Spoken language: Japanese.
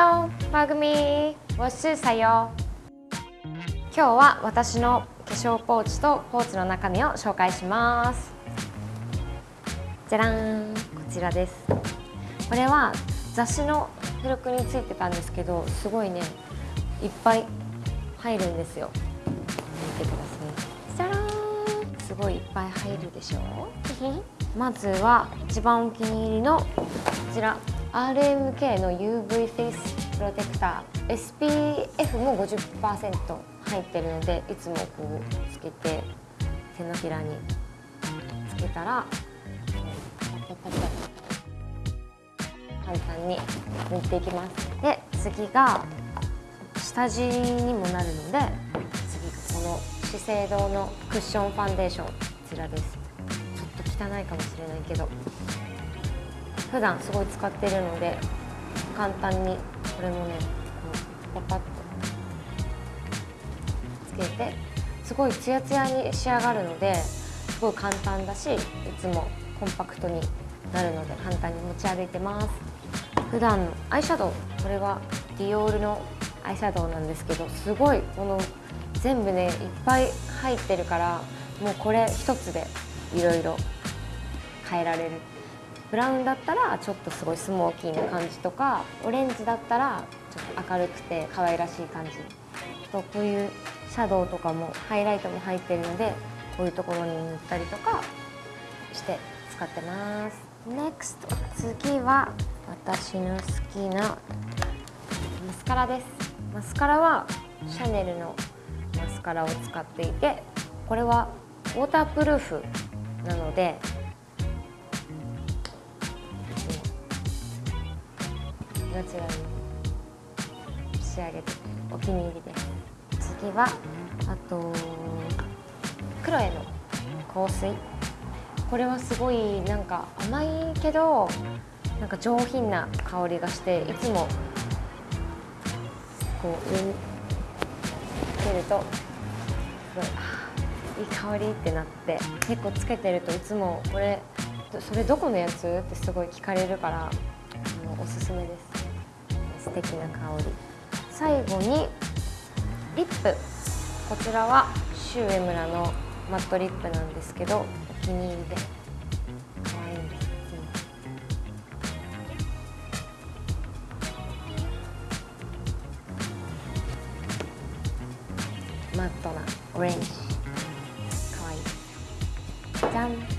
Hello, Magumi. What's 사 요? 今日は私の化粧ポーチとポーチの中身を紹介します。じゃらん。こちらです。これは雑誌の付録についてたんですけどすごいねいっぱい入るんですよ。見てください。じゃらん。すごいいっぱい入るでしょ まずは一番お気に入りのこちら。RMK の UV フェイスプロテクター SPF も50%入ってるのでいつもこうつけて手のひらにつけたら簡単に塗っていきます。で次が下地にもなるので次がこの資生堂のクッションファンデーションこちらです。ちょっと汚いかもしれないけど。普段すごい使ってるので簡単にこれもねこパパッとつけてすごいツヤツヤに仕上がるのですごい簡単だしいつもコンパクトになるので簡単に持ち歩いてます。普段のアイシャドウこれはディオールのアイシャドウなんですけどすごいこの全部ねいっぱい入ってるからもうこれ一つでいろいろ変えられる。ブラウンだったらちょっとすごいスモーキーな感じとかオレンジだったらちょっと明るくて可愛らしい感じとこういうシャドウとかもハイライトも入ってるのでこういうところに塗ったりとかして使ってます。NEXT 次は私の好きなマスカラです。マスカラはシャネルのマスカラを使っていてこれはウォータープルーフなのでナチュラルに仕上げてお気に入りで。す次はあとクロエの香水。これはすごいなんか甘いけどなんか上品な香りがしていつもこう上につけるとすごいいい香りってなって結構つけてるといつもこれそれどこのやつ？ってすごい聞かれるから。おすすめです。素敵な香り。最後にリップこちらはシュウエムラのマットリップなんですけどお気に入りで。可愛いんです。マットなオレンジ。かわい。いじゃん